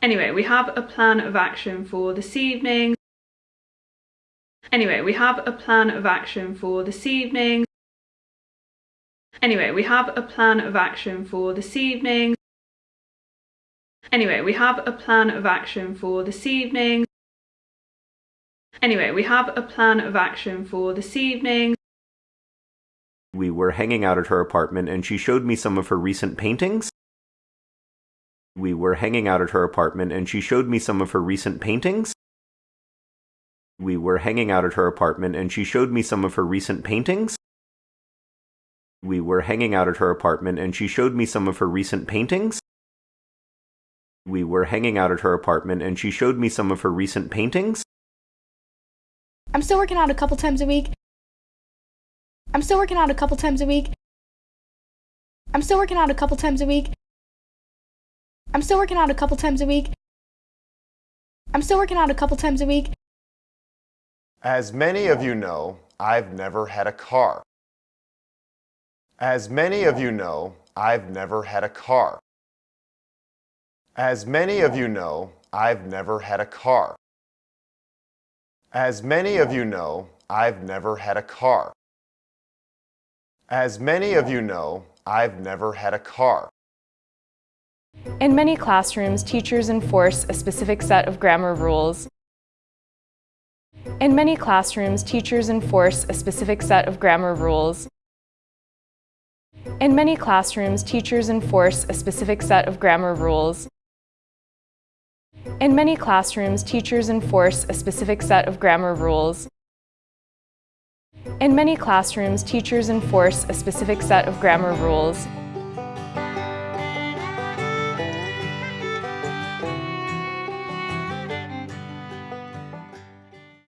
Anyway, we have a plan of action for this evening. Anyway, we have a plan of action for this evening. Anyway, we have a plan of action for this evening. Anyway, we have a plan of action for this evening. Anyway, we have a plan of action for this evening. We were hanging out at her apartment and she showed me some of her recent paintings. We were hanging out at her apartment and she showed me some of her recent paintings. We were hanging out at her apartment and she showed me some of her recent paintings. We were hanging out at her apartment and she showed me some of her recent paintings. We were hanging out at her apartment and she showed me some of her recent paintings. I'm still working out a couple times a week. I'm still working out a couple times a week. I'm still working out a couple times a week. I'm still working out a couple times a week. I'm still working out a couple times a week. As many of you know, I've never had a car. As many of you know, I've never had a car. As many of you know, I've never had a car. As many of you know, I've never had a car. As many of you know, I've never had a car. In many classrooms, teachers enforce a specific set of grammar rules. In many classrooms, teachers enforce a specific set of grammar rules. In many classrooms, teachers enforce a specific set of grammar rules. In many classrooms, teachers enforce a specific set of grammar rules. In many classrooms, teachers enforce a specific set of grammar rules.